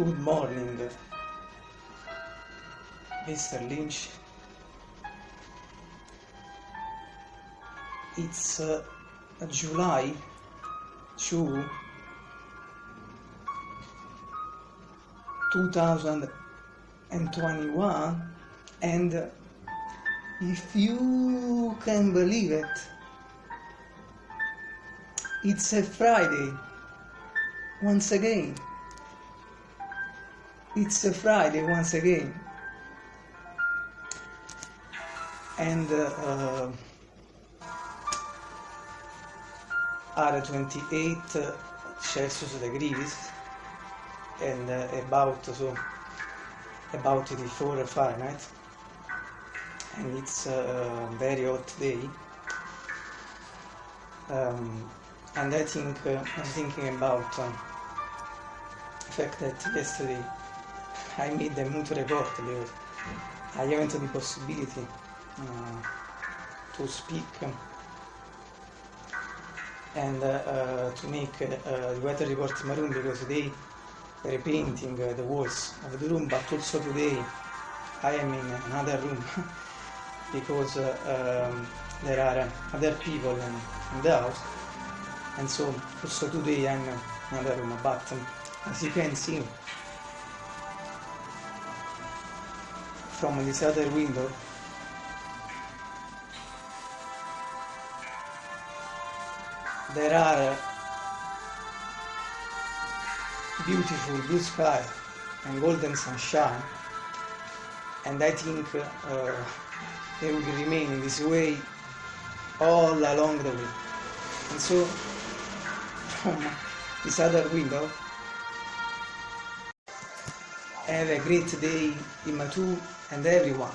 Good morning, Mr. Lynch. It's uh, July 2, 2021, and if you can believe it, it's a Friday once again. It's a Friday once again. And uh, uh, are 28 Celsius degrees and uh, about so about 84 Fahrenheit and it's a very hot day um, and I think uh, I'm thinking about uh, the fact that yesterday I made the mood report because I haven't the possibility uh, to speak. And uh, uh, to make uh, the weather report room because they were painting the walls of the room but also today I am in another room. Because um, there are other people in, in, the house. And so also today I'm in another room. But um, as you can see from this other window. There are beautiful blue sky and golden sunshine and I think uh, they will remain in this way all along the way. And so from this other window have a great day in Matu and everyone